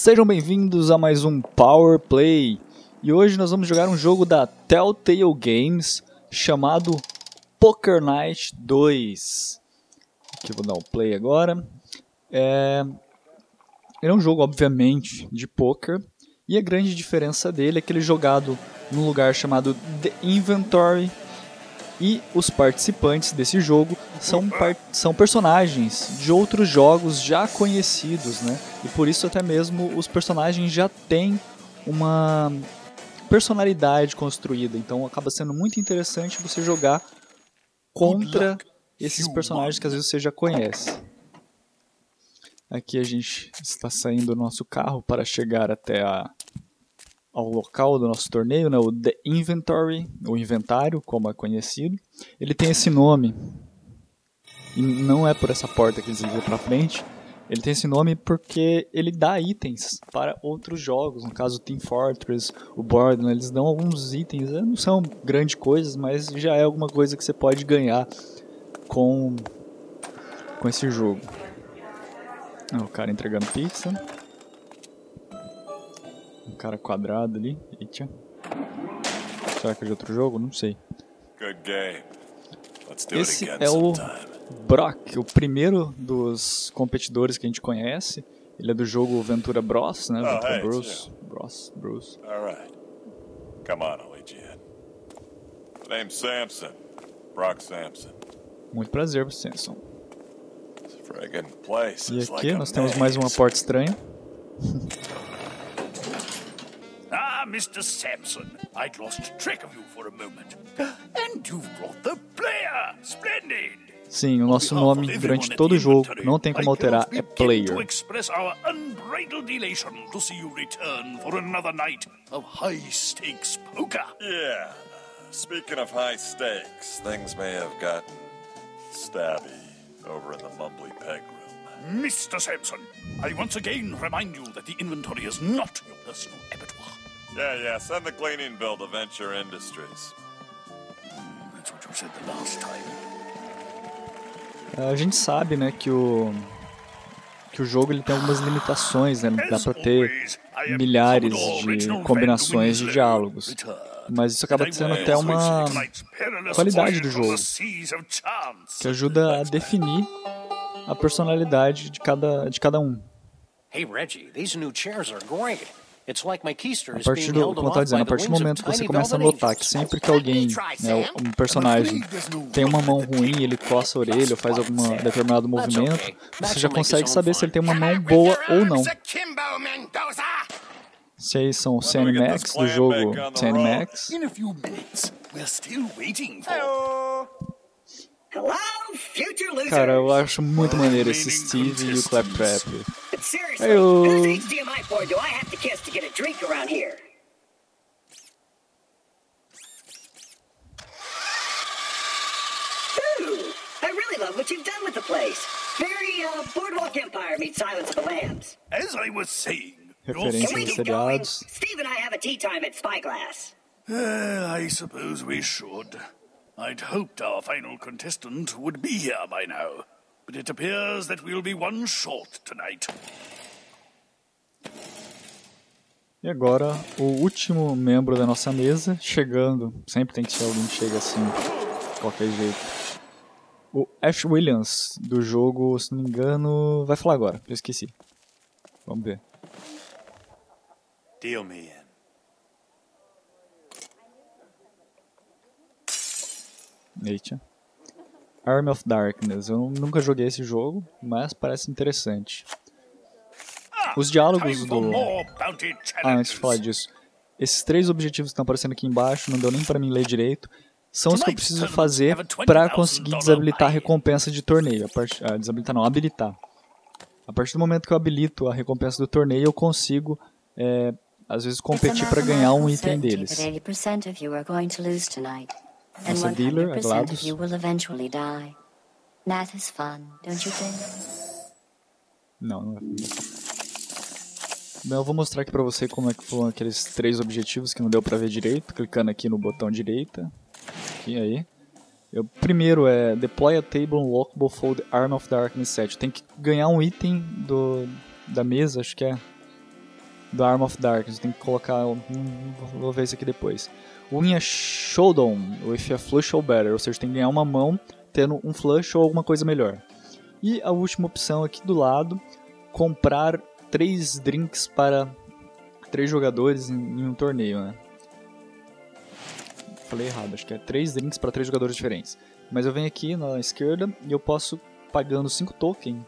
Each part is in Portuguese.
Sejam bem-vindos a mais um Power Play. E hoje nós vamos jogar um jogo da Telltale Games chamado Poker Night 2. Aqui eu vou dar um play agora. É... Ele é um jogo, obviamente, de poker. E a grande diferença dele é que ele é jogado num lugar chamado The Inventory. E os participantes desse jogo são, são personagens de outros jogos já conhecidos, né? E por isso até mesmo os personagens já têm uma personalidade construída. Então acaba sendo muito interessante você jogar contra esses personagens que às vezes você já conhece. Aqui a gente está saindo do nosso carro para chegar até a ao local do nosso torneio, né, o The Inventory, o inventário, como é conhecido. Ele tem esse nome, e não é por essa porta que vão para frente, ele tem esse nome porque ele dá itens para outros jogos, no caso Team Fortress, o Borderlands, eles dão alguns itens, não são grandes coisas, mas já é alguma coisa que você pode ganhar com, com esse jogo. O cara entregando pizza cara quadrado ali. Eita. Será que é de outro jogo? Não sei. Esse é o Brock, o primeiro dos competidores que a gente conhece. Ele é do jogo Ventura Bros, né? Oh, Ventura hey, Bros. Bros. Bros. Alright. Come on, Allegiant. Name's Samson. Brock Samson. Muito prazer, Samson. E aqui nós temos mais uma porta estranha. Ah, Mr. Sampson. I'd lost track of you for a moment. And you've brought the player. Splendid. Sim, o nosso nome durante todo o jogo não tem como alterar, é player. Yeah. Speaking of high stakes, things may have gotten stabby over in the Mumbly Peg room. Mr. Sampson, I once again remind you that the inventory is not your personal abattoir. Yeah, yeah. Send the cleaning bill to Venture Industries. That's what you said the last time. A gente sabe, né, que o que o jogo ele tem algumas limitações, né? Dá para ter milhares de combinações de diálogos. Mas isso acaba sendo até uma qualidade do jogo, que ajuda a definir a personalidade de cada de cada um. Hey Reggie, these new chairs are great. A partir do, como tá dizendo, a partir do momento que você começa a notar que sempre que alguém, né, um personagem, tem uma mão ruim, ele coça a orelha ou faz algum determinado movimento, você já consegue saber se ele tem uma mão boa ou não. Se aí são os Max do jogo Max. Cara, eu acho muito maneiro esse Steve e o Claptrap. Seriously, whose HDMI port do I have to kiss to get a drink around here? Ooh, I really love what you've done with the place. Very uh, Boardwalk Empire meets Silence of the Lambs. As I was saying, Referência aos seriados. Steve and I have a tea time at Spyglass. Uh, I suppose we should. I'd hoped our final contestant would be here by now. But it appears that we'll be one short tonight. E agora, o último membro da nossa mesa chegando. Sempre tem que ser alguém que chega assim, de qualquer jeito. O Ash Williams, do jogo, se não me engano, vai falar agora, eu esqueci. Vamos ver. Deal me in. Eita. Arm of Darkness. Eu nunca joguei esse jogo, mas parece interessante. Os diálogos do... Ah, antes de falar disso. Esses três objetivos que estão aparecendo aqui embaixo, não deu nem para mim ler direito, são os que eu preciso fazer para conseguir desabilitar a recompensa de torneio. A part... ah, desabilitar não, habilitar. A partir do momento que eu habilito a recompensa do torneio, eu consigo, é, às vezes, competir para ganhar um item deles. Nossa dealer, a GLaDOS. Não, não é. Bem, eu vou mostrar aqui pra você como é que foram aqueles três objetivos que não deu pra ver direito, clicando aqui no botão direita. Aqui, aí. O primeiro é Deploy a Table Unlockable Fold Arm of Darkness 7. Tem que ganhar um item do, da mesa, acho que é do Arm of Darkness. Tem que colocar. Hum, vou ver isso aqui depois. Win a Showdown with a Flush or Better, ou seja, tem que ganhar uma mão tendo um flush ou alguma coisa melhor. E a última opção aqui do lado, comprar três drinks para três jogadores em, um torneio, né? Falei errado, acho que é três drinks para três jogadores diferentes. Mas eu venho aqui na esquerda e eu posso, pagando 5 tokens,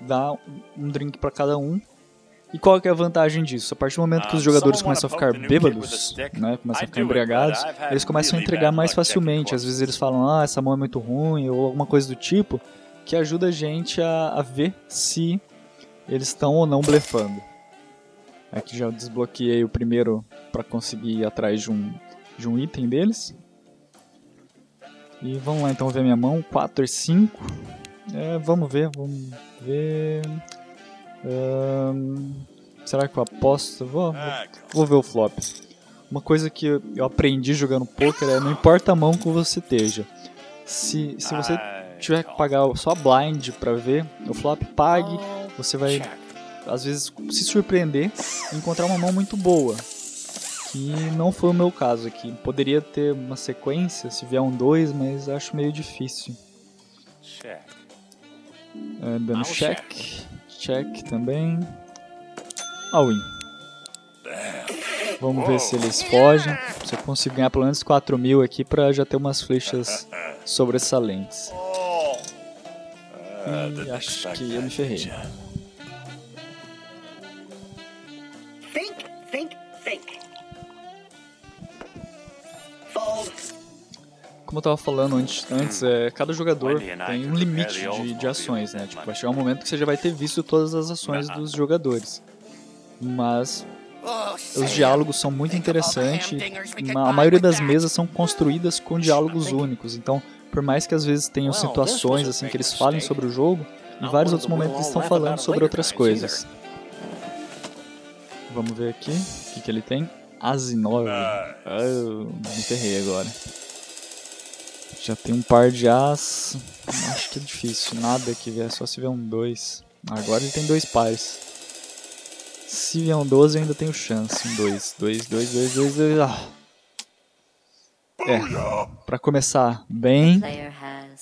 dar um drink para cada um e qual que é a vantagem disso? A partir do momento que os jogadores começam a ficar bêbados, né, começam a ficar embriagados, eles começam a entregar mais facilmente. Às vezes eles falam, ah, essa mão é muito ruim, ou alguma coisa do tipo, que ajuda a gente a, a ver se eles estão ou não blefando. Aqui já desbloqueei o primeiro para conseguir ir atrás de um, de um item deles. E vamos lá então ver minha mão, 4 e 5. É, vamos ver, vamos ver será que eu aposto? Vou, vou, vou, ver o flop. Uma coisa que eu aprendi jogando poker é não importa a mão que você esteja. Se, se você tiver que pagar só blind para ver o flop, pague. Você vai às vezes se surpreender e encontrar uma mão muito boa. Que não foi o meu caso aqui. Poderia ter uma sequência se vier um 2, mas acho meio difícil. É, dando check check também. All win. Vamos ver se eles fogem. Se eu consigo ganhar pelo menos 4 mil aqui pra já ter umas flechas sobressalentes. E acho que eu me ferrei. Como eu tava falando antes, antes é, cada jogador tem um limite de, de ações, né? Tipo, vai chegar um momento que você já vai ter visto todas as ações dos jogadores. Mas os diálogos são muito interessantes. A maioria das mesas são construídas com diálogos únicos. Então, por mais que às vezes tenham situações assim que eles falem sobre o jogo, em vários outros momentos eles estão falando sobre outras coisas. Vamos ver aqui o que, que ele tem. Asinov. Oh, me ferrei agora. Já tem um par de as. Acho que é difícil. Nada que vier, só se vier um 2. Agora ele tem dois pares. Se vier um 12, eu ainda tenho chance. Um 2. 2, 2, 2, 2, 2. Ah. É. Pra começar bem.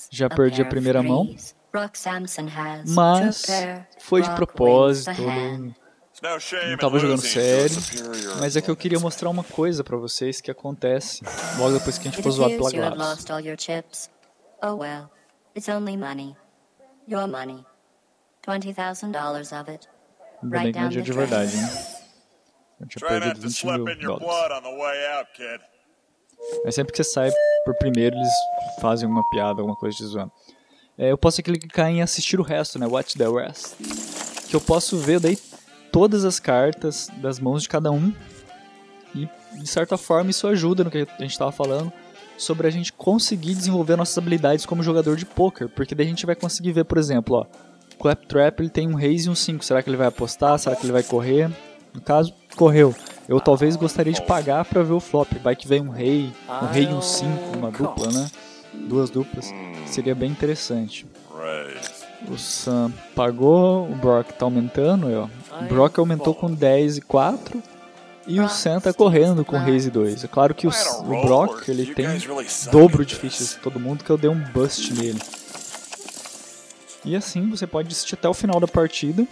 Já perdi a primeira mão. Mas foi de propósito não tava jogando sério, mas é que eu queria mostrar uma coisa pra vocês que acontece logo depois que a gente for zoado pela GLaDOS. Oh well, it's only money. Your money. $20,000 of it. Que não é de verdade, né? Eu tinha perdido 20 mil dólares. Mas sempre que você sai por primeiro, eles fazem uma piada, alguma coisa de zoando. É, eu posso clicar em assistir o resto, né? Watch the rest. Que eu posso ver daí todas as cartas das mãos de cada um. E, de certa forma, isso ajuda no que a gente estava falando sobre a gente conseguir desenvolver nossas habilidades como jogador de poker, porque daí a gente vai conseguir ver, por exemplo, ó, Claptrap ele tem um raise e um 5, será que ele vai apostar, será que ele vai correr? No caso, correu. Eu talvez gostaria de pagar para ver o flop, vai que vem um rei, um rei e um 5, uma dupla, né? Duas duplas, seria bem interessante. O Sam pagou, o Brock tá aumentando, ó. O Brock aumentou com 10 e 4 e o Sam tá correndo com Reis e 2. É claro que o, o Brock ele tem dobro de fichas de todo mundo que eu dei um bust nele. E assim você pode assistir até o final da partida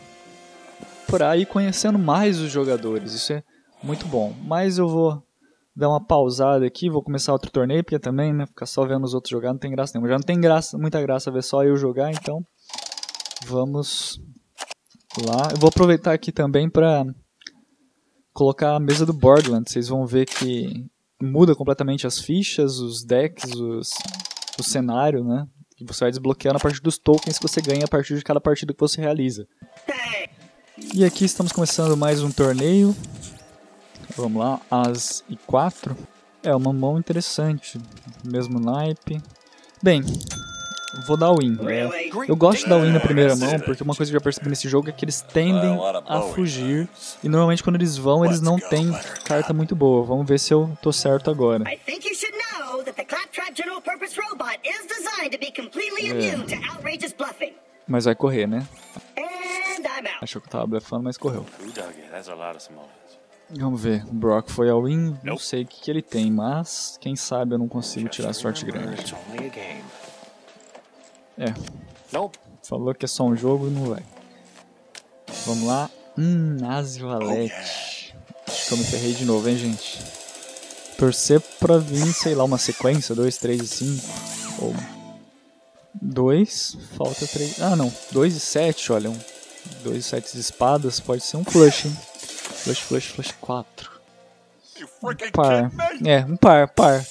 para ir conhecendo mais os jogadores. Isso é muito bom. Mas eu vou dar uma pausada aqui, vou começar outro torneio, porque também, né, ficar só vendo os outros jogar não tem graça nenhuma. Já não tem graça, muita graça ver só eu jogar, então vamos lá. Eu vou aproveitar aqui também para colocar a mesa do Borderlands. Vocês vão ver que muda completamente as fichas, os decks, os, o cenário, né? Que você vai desbloqueando a partir dos tokens que você ganha a partir de cada partida que você realiza. E aqui estamos começando mais um torneio. Vamos lá, As e 4. É uma mão interessante, mesmo naipe. Bem, vou dar win. É, eu gosto de dar win na primeira mão, porque uma coisa que eu já percebi nesse jogo é que eles tendem a fugir. E normalmente quando eles vão, eles não têm carta muito boa. Vamos ver se eu tô certo agora. É. Mas vai correr, né? Achou que eu tava blefando, mas correu. Vamos ver. O Brock foi ao win. Não sei o que, que ele tem, mas quem sabe eu não consigo tirar sorte grande. É, Nope. falou que é só um jogo e não vai. Vamos lá. Hum, Nazi Oh. Acho que eu me ferrei de novo, hein, gente. Torcer pra vir, sei lá, uma sequência: 2, 3 e 5. Ou 2, falta 3. Ah, não. 2 e 7, olha. 2 e 7 de espadas pode ser um flush, hein. Flush, flush, flush 4. You freaking Par. É, um par, par.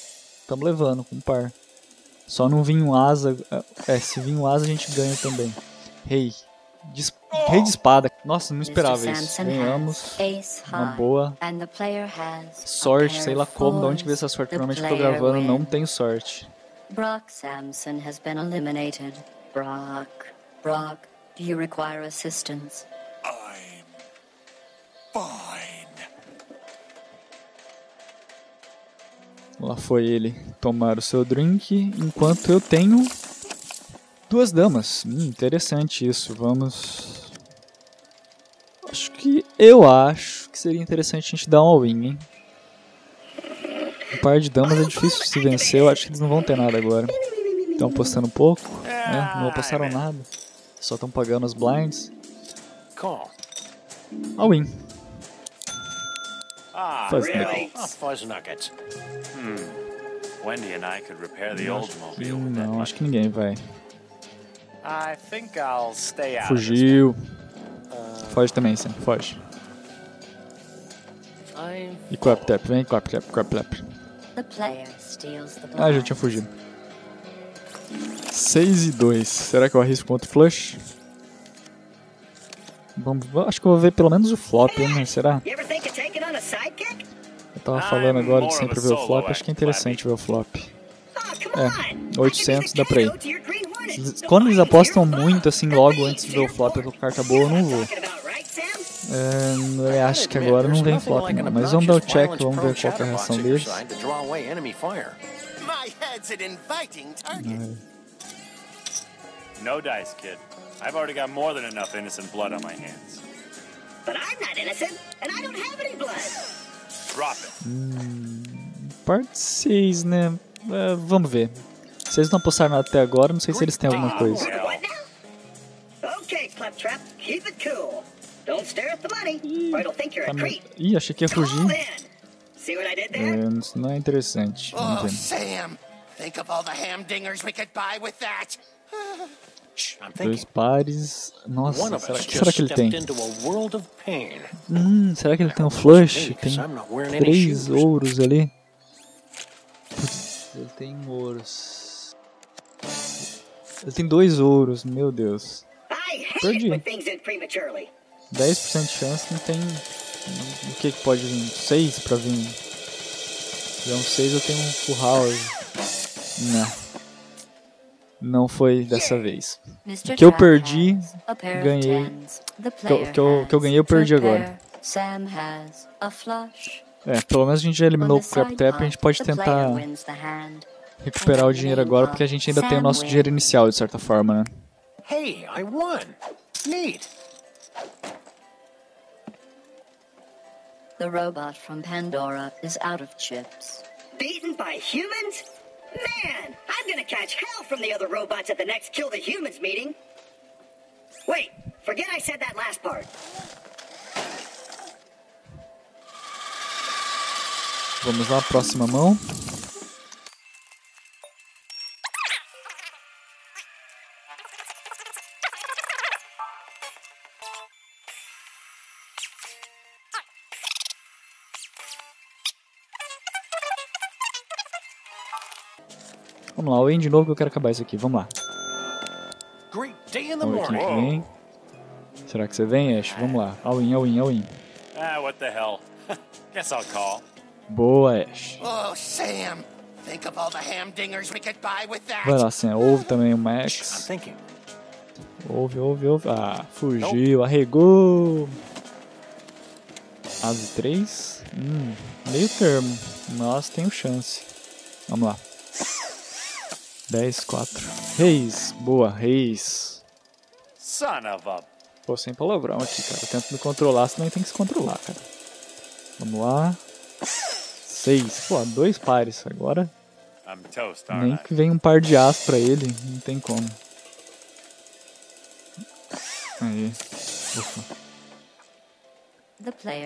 Tamo levando um par. Só não vinha um asa. É, se vir um asa a gente ganha também. Rei. Dis- Rei de espada. Nossa, não esperava isso. Ganhamos. Uma boa sorte, sei lá como, de onde que veio essa sorte. Normalmente eu tô gravando, não tenho sorte. Brock Sampson has been eliminated. Brock, Brock, do you require assistance? I'm fine. Lá foi ele tomar o seu drink, enquanto eu tenho duas damas. Hum, interessante isso. Vamos. Acho que. Eu acho que seria interessante a gente dar um all-in, hein? Um par de damas é difícil de se vencer, eu acho que eles não vão ter nada agora. Estão apostando pouco, né? Não apostaram nada. Só estão pagando as blinds. All-in. Ah, Fuzz really? nuggets. Oh, fuzz nuggets. Hmm. Wendy and I could repair the with that Não, money. acho que ninguém vai. I think I'll stay out. Fugiu. Foge também, Sam. Foge. I'm E Clap Tap, vem, Clap Tap, Clap Tap. The player steals the Ah, já tinha fugido. 6 e 2. Será que eu arrisco contra o Flush? Vamos, acho que eu vou ver pelo menos o flop, hein? Será? Eu tava falando agora de sempre a ver o flop, acho que é interessante ver o flop. Come É, on. 800 dá pra ir. A. Quando eles apostam muito assim logo antes de ver o flop com carta boa, eu não vou. É, acho que agora não vem flop não, mas vamos dar o check, vamos ver qual que é a reação deles. No dice, kid. I've already got more than enough innocent blood on my hands. But I'm not innocent, and I don't have any blood. Drop it. Parte 6, né? É, vamos ver. Se eles não apostaram nada até agora, não sei se eles têm alguma coisa. Okay, Claptrap, keep it cool. Don't stare at the money, or it'll think you're Tá a me- creep. Ih, achei que ia fugir. in. See what I did there? É, isso não é interessante. Vamos Oh. Sam, think of all the hamdingers we could buy with that. Dois pares. Nossa, One of será, que será que ele tem? stepped into a world of pain. Hum, será que ele tem um flush? Tem três ouros ali. Putz, ele tem ouros. Ele tem dois ouros, meu Deus. Perdi. it when things end prematurely. 10% de chance, não tem. O que que pode vir? 6 pra vir. Se tiver um 6, eu tenho um full house. Não. Não foi dessa vez. Mr. que eu perdi, ganhei. Que eu- que eu- que eu ganhei, eu perdi agora. pair. Sam has a flush. É, pelo menos a gente já eliminou o Crap Tap, a gente pode tentar recuperar o dinheiro agora, porque a gente ainda tem o nosso dinheiro inicial, de certa forma, né? Hey, I won. Neat. The robot from Pandora is out of chips. Beaten by humans? Man, I'm gonna catch hell from the other robots at the next Kill the Humans meeting. Wait, forget I said that last part. Vamos lá, próxima mão. Vamos lá, o Wayne de novo que eu quero acabar isso aqui. Vamos lá. Great day in the Vamos ver quem morning. vem. Será que você vem, Ash? Vamos lá. All-in, all-in, all-in. Ah, what the hell. Guess I'll call. Boa, Ash. Oh, Sam, think of all the hamdingers we could buy with that. Vai lá, Sam. Ouve também o I'm Max. thinking. Ouve, ouve, ouve. Ah, fugiu, arregou. Asa 3. Hum, meio termo. Mas tenho chance. Vamos lá. 10, 4. Reis. Boa, Reis. Son of a Pô, sem palavrão aqui, cara. Eu tento me controlar, senão tem que se controlar, cara. Vamos lá. Seis. Pô, dois pares. Agora toast, nem que vem um par de as pra ele. Não tem como. Aí. Ufa.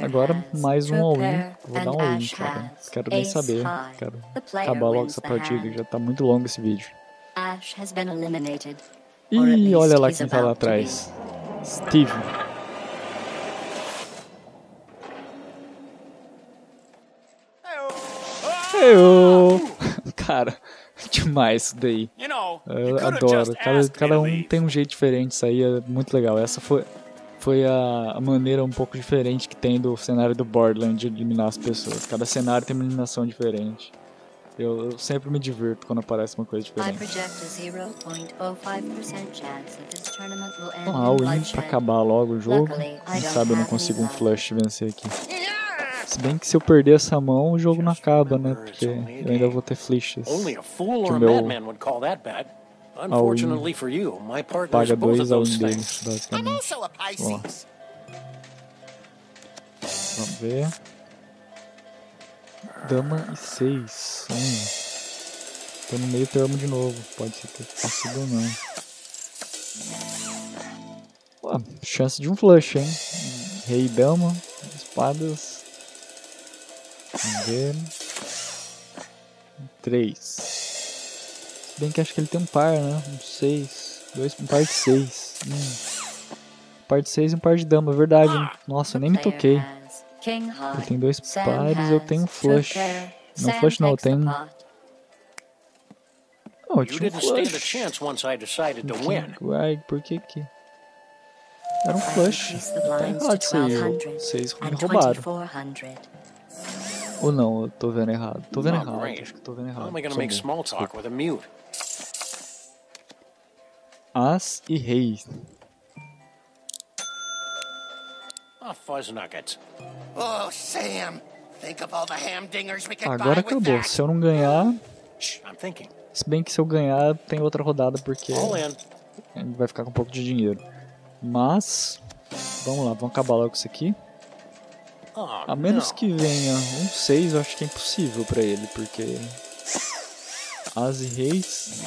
Agora has mais um all-in. Vou dar um all-in, cara. has Quero nem saber. Quero acabar logo essa partida, já tá muito longo esse vídeo. Least olha lá quem tá lá atrás. Steve. Eu. Cara, demais isso daí. Eu adoro. Cada, cada um tem um jeito diferente, isso aí é muito legal. Essa foi, foi a, maneira um pouco diferente que tem do cenário do Borderlands de eliminar as pessoas. Cada cenário tem uma eliminação diferente. Eu, eu sempre me divirto quando aparece uma coisa diferente. project a 0.05% chance that this tournament will end Vamos in lá, o win pra acabar logo o jogo. Quem sabe eu não consigo um flush vencer aqui. Se bem que se eu perder essa mão, o jogo não acaba, né? Porque eu ainda vou ter fool Que a meu Unfortunately for you, my partner's paga both dois of ao those win things. deles, I'm basicamente. also a Pisces. Vamos ver. Dama e 6. Hum. Tô no meio termo de novo. Pode ser ter sido ou não. Pô, chance de um flush, hein? Rei e dama. Espadas. Vamos ver. 3. Se bem que acho que ele tem um par, né? Um 6. Dois, um par de 6. Hum. Um par de 6 e um par de dama, é verdade. hein? Nossa, eu nem me toquei. Ele tem dois pares, eu tenho two flush. Não flush não, eu tenho. Oh, eu tinha um flush. chance once I decided to win. Uai, por que que... Era um flush. Tá errado isso aí. 1200 Vocês me roubaram. 2400. Ou não, eu tô vendo errado. Tô vendo errado. Acho que tô vendo errado. As e rei. Oh, fuzz nuggets. Oh, Sam. Think of all the hamdingers we could Agora with acabou. that. Se eu não ganhar... Shh, I'm thinking. Se bem que se eu ganhar, tem outra rodada, porque vai ficar com um pouco de dinheiro. Mas... Vamos lá, vamos acabar logo com isso aqui. Oh, A menos no. que venha um 6, eu acho que é impossível pra ele, porque. As e Reis.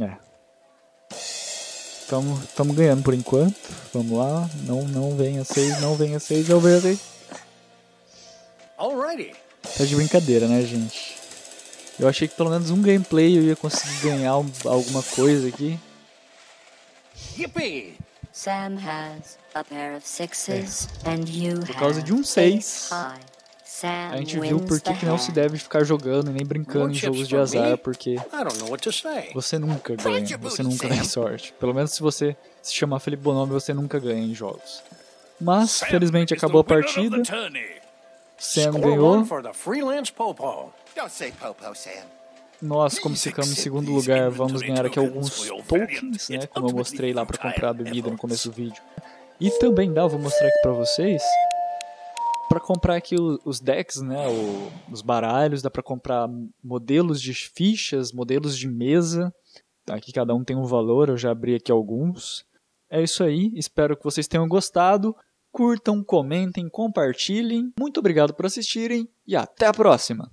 É. Tamo, tamo ganhando por enquanto. Vamos lá. Não, não venha 6, não venha 6, eu venho rei. Alrighty. Tá de brincadeira, né, gente? Eu achei que pelo menos um gameplay eu ia conseguir ganhar um- alguma coisa aqui. Yippee! Sam has a pair of sixes and you Por causa de um seis, A gente viu por que, não se deve ficar jogando e nem brincando em jogos de azar, porque I don't know what to say. Você nunca ganha, você nunca Sam. tem sorte. Pelo menos se você se chamar Felipe Bonome, você nunca ganha em jogos. Mas, felizmente, acabou a partida. Sam ganhou. Nós, como ficamos em segundo lugar, vamos ganhar aqui alguns tokens, né? Como eu mostrei lá para comprar a bebida no começo do vídeo. E também dá, vou mostrar aqui pra vocês. Pra comprar aqui os decks, né? os baralhos, dá pra comprar modelos de fichas, modelos de mesa. Aqui cada um tem um valor, eu já abri aqui alguns. É isso aí, espero que vocês tenham gostado. Curtam, comentem, compartilhem. Muito obrigado por assistirem e até a próxima!